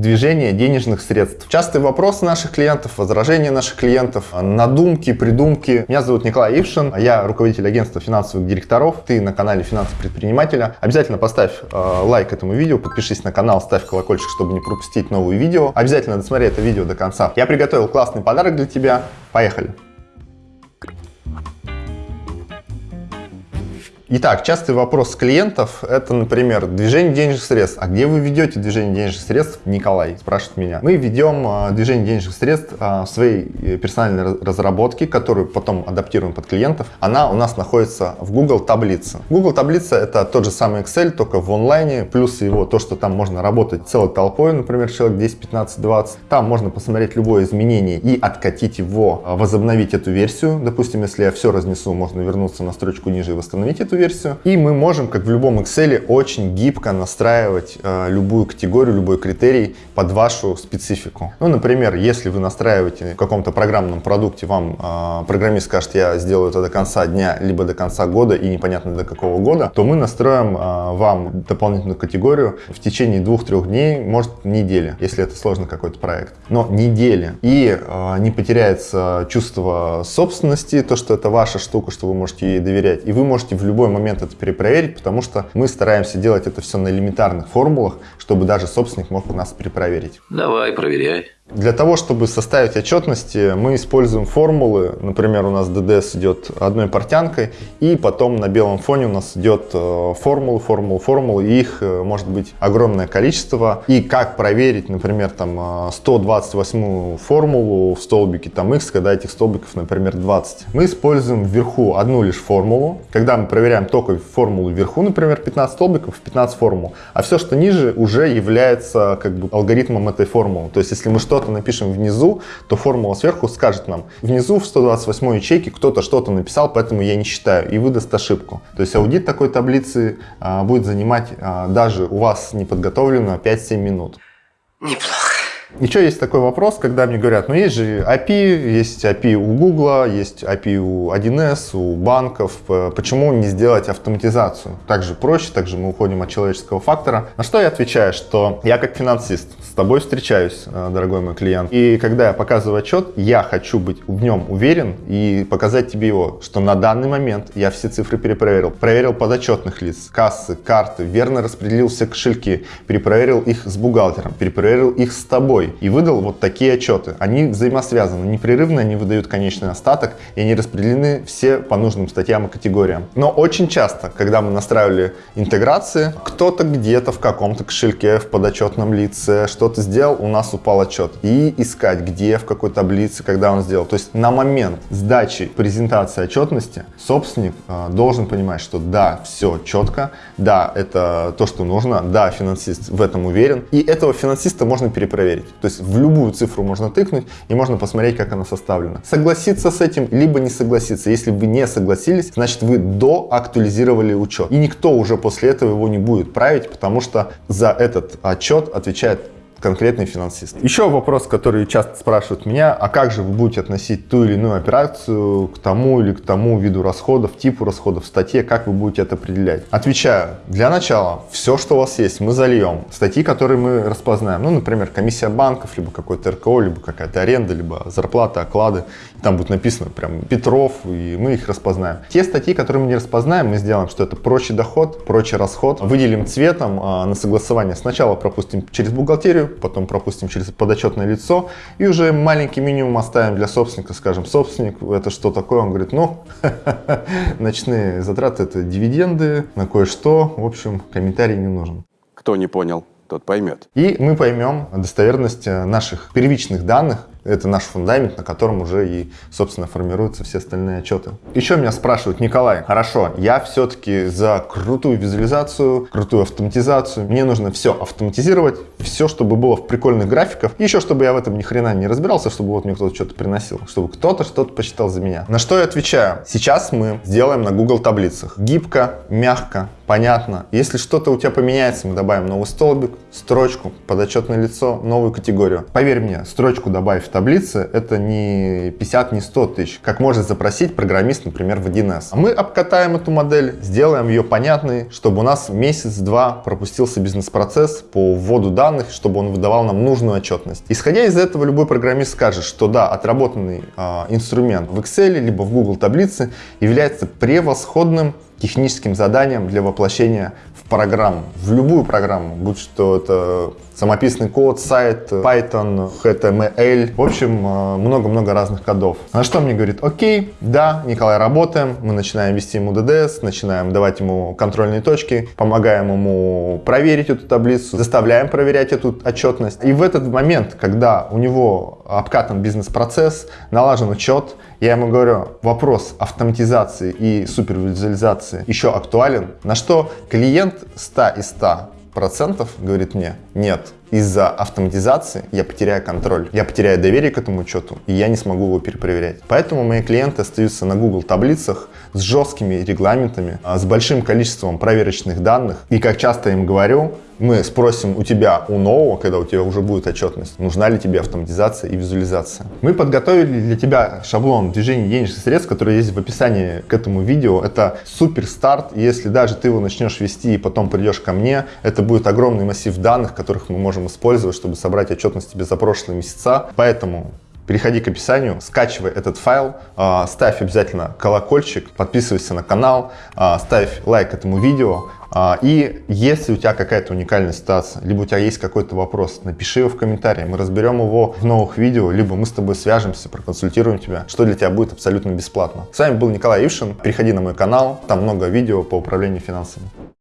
Движение денежных средств. Частый вопрос наших клиентов, возражения наших клиентов, надумки, придумки. Меня зовут Николай Ившин, я руководитель агентства финансовых директоров. Ты на канале Финансы предпринимателя. Обязательно поставь э, лайк этому видео, подпишись на канал, ставь колокольчик, чтобы не пропустить новые видео. Обязательно досмотри это видео до конца. Я приготовил классный подарок для тебя. Поехали! Итак, частый вопрос клиентов – это, например, движение денежных средств. А где вы ведете движение денежных средств, Николай? Спрашивает меня. Мы ведем а, движение денежных средств а, в своей э, персональной разработке, которую потом адаптируем под клиентов. Она у нас находится в Google таблице. Google таблица – это тот же самый Excel, только в онлайне, плюс его то, что там можно работать целой толпой, например, человек 10, 15, 20. Там можно посмотреть любое изменение и откатить его, а, возобновить эту версию. Допустим, если я все разнесу, можно вернуться на строчку ниже и восстановить эту версию. И мы можем, как в любом Excel, очень гибко настраивать э, любую категорию, любой критерий под вашу специфику. Ну, например, если вы настраиваете в каком-то программном продукте, вам э, программист скажет, я сделаю это до конца дня, либо до конца года и непонятно до какого года, то мы настроим э, вам дополнительную категорию в течение двух-трех дней, может недели, если это сложный какой-то проект. Но недели. И э, не потеряется чувство собственности, то, что это ваша штука, что вы можете ей доверять. И вы можете в любой момент это перепроверить, потому что мы стараемся делать это все на элементарных формулах, чтобы даже собственник мог у нас перепроверить. Давай, проверяй. Для того, чтобы составить отчетности, мы используем формулы. Например, у нас ДДС идет одной портянкой, и потом на белом фоне у нас идет э, формулы, формулы, формулы, и их э, может быть огромное количество. И как проверить, например, там 128 э, формулу в столбике там x, когда этих столбиков, например, 20. Мы используем вверху одну лишь формулу. Когда мы проверяем только формулу вверху, например, 15 столбиков, 15 формул, а все, что ниже, уже является как бы алгоритмом этой формулы. То есть, если мы что что-то напишем внизу, то формула сверху скажет нам, внизу в 128 ячейке кто-то что-то написал, поэтому я не считаю, и выдаст ошибку. То есть аудит такой таблицы а, будет занимать а, даже у вас неподготовленную 5-7 минут. Неплохо. Еще есть такой вопрос, когда мне говорят, ну есть же API, есть API у Google, есть API у 1С, у банков, почему не сделать автоматизацию? Также проще, также мы уходим от человеческого фактора. На что я отвечаю, что я как финансист с тобой встречаюсь, э, дорогой мой клиент, и когда я показываю отчет, я хочу быть в нем уверен и показать тебе его, что на данный момент я все цифры перепроверил. Проверил подотчетных лиц, кассы, карты, верно распределил все кошельки, перепроверил их с бухгалтером, перепроверил их с тобой, и выдал вот такие отчеты. Они взаимосвязаны, непрерывно они выдают конечный остаток и они распределены все по нужным статьям и категориям. Но очень часто, когда мы настраивали интеграции, кто-то где-то в каком-то кошельке, в подотчетном лице что-то сделал, у нас упал отчет. И искать, где, в какой таблице, когда он сделал. То есть на момент сдачи презентации отчетности собственник э, должен понимать, что да, все четко, да, это то, что нужно, да, финансист в этом уверен. И этого финансиста можно перепроверить. То есть в любую цифру можно тыкнуть и можно посмотреть, как она составлена. Согласиться с этим, либо не согласиться. Если вы не согласились, значит вы доактуализировали учет. И никто уже после этого его не будет править, потому что за этот отчет отвечает конкретный финансист. Еще вопрос, который часто спрашивают меня, а как же вы будете относить ту или иную операцию к тому или к тому виду расходов, типу расходов, статье, как вы будете это определять? Отвечаю, для начала, все, что у вас есть, мы зальем. Статьи, которые мы распознаем, ну, например, комиссия банков, либо какой-то РКО, либо какая-то аренда, либо зарплата, оклады, там будет написано прям Петров, и мы их распознаем. Те статьи, которые мы не распознаем, мы сделаем, что это прочий доход, прочий расход, выделим цветом а, на согласование. Сначала пропустим через бухгалтерию, потом пропустим через подотчетное лицо и уже маленький минимум оставим для собственника, скажем, собственник, это что такое? Он говорит, ну, ночные затраты это дивиденды на кое-что, в общем, комментарий не нужен. Кто не понял, тот поймет. И мы поймем достоверность наших первичных данных, это наш фундамент, на котором уже и, собственно, формируются все остальные отчеты. Еще меня спрашивают, Николай, хорошо, я все-таки за крутую визуализацию, крутую автоматизацию. Мне нужно все автоматизировать, все, чтобы было в прикольных графиках. Еще, чтобы я в этом ни хрена не разбирался, чтобы вот мне кто-то что-то приносил, чтобы кто-то что-то посчитал за меня. На что я отвечаю? Сейчас мы сделаем на Google таблицах. Гибко, мягко, понятно. Если что-то у тебя поменяется, мы добавим новый столбик, строчку, подотчетное лицо, новую категорию. Поверь мне, строчку добавив таблице, это не 50, не 100 тысяч, как может запросить программист, например, в 1С. А мы обкатаем эту модель, сделаем ее понятной, чтобы у нас месяц-два пропустился бизнес-процесс по вводу данных, чтобы он выдавал нам нужную отчетность. Исходя из этого, любой программист скажет, что да, отработанный э, инструмент в Excel либо в Google таблице является превосходным техническим заданием для воплощения в программу, в любую программу, будь что это самописный код, сайт, Python, HTML, в общем, э, много-много разных кодов. На что мне говорит, окей, да, Николай, работаем, мы начинаем вести ему DDS, начинаем давать ему контрольные точки, помогаем ему проверить эту таблицу, заставляем проверять эту отчетность. И в этот момент, когда у него обкатан бизнес-процесс, налажен учет, я ему говорю, вопрос автоматизации и супервизуализации еще актуален, на что клиент 100 из 100 процентов говорит мне, нет, из-за автоматизации я потеряю контроль, я потеряю доверие к этому учету, и я не смогу его перепроверять. Поэтому мои клиенты остаются на Google таблицах с жесткими регламентами, а, с большим количеством проверочных данных. И как часто я им говорю, мы спросим у тебя, у нового, когда у тебя уже будет отчетность, нужна ли тебе автоматизация и визуализация. Мы подготовили для тебя шаблон движения денежных средств, который есть в описании к этому видео. Это супер старт. Если даже ты его начнешь вести и потом придешь ко мне, это будет огромный массив данных, которых мы можем использовать, чтобы собрать отчетность тебе за прошлые месяца. Поэтому переходи к описанию, скачивай этот файл, а, ставь обязательно колокольчик, подписывайся на канал, а, ставь лайк этому видео. А, и если у тебя какая-то уникальная ситуация, либо у тебя есть какой-то вопрос, напиши его в комментарии, мы разберем его в новых видео, либо мы с тобой свяжемся, проконсультируем тебя, что для тебя будет абсолютно бесплатно. С вами был Николай Ившин, переходи на мой канал, там много видео по управлению финансами.